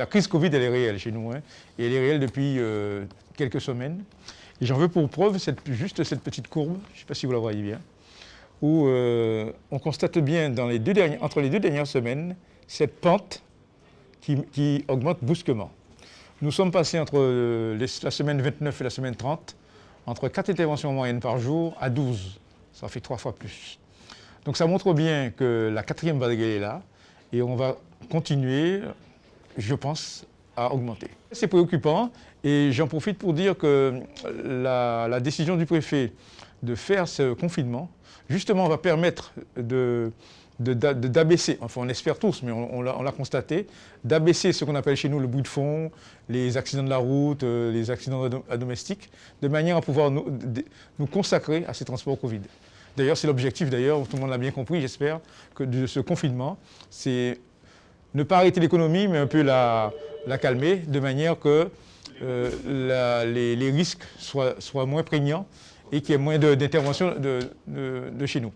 la crise Covid, elle est réelle chez nous, hein, et elle est réelle depuis euh, quelques semaines. J'en veux pour preuve juste cette petite courbe, je ne sais pas si vous la voyez bien, où euh, on constate bien entre les deux dernières semaines cette pente qui, augmente brusquement. Nous sommes passés entre la semaine 29 et la semaine 30, entre 4 interventions moyennes par jour à 12. Ça fait trois fois plus. Donc ça montre bien que la quatrième vague est là et on va continuer, je pense, à augmenter. C'est préoccupant et j'en profite pour dire que la, décision du préfet de faire ce confinement, justement, va permettre d'abaisser, enfin on espère tous, mais on, l'a constaté, d'abaisser ce qu'on appelle chez nous le bruit de fond, les accidents de la route, euh, les accidents domestiques, de manière à pouvoir nous, nous consacrer à ces transports Covid. D'ailleurs, c'est l'objectif, d'ailleurs, tout le monde l'a bien compris, j'espère, que de ce confinement, c'est ne pas arrêter l'économie, mais un peu la, calmer, de manière que euh, les, risques soient, moins prégnants et qu'il y ait moins d'intervention de chez nous.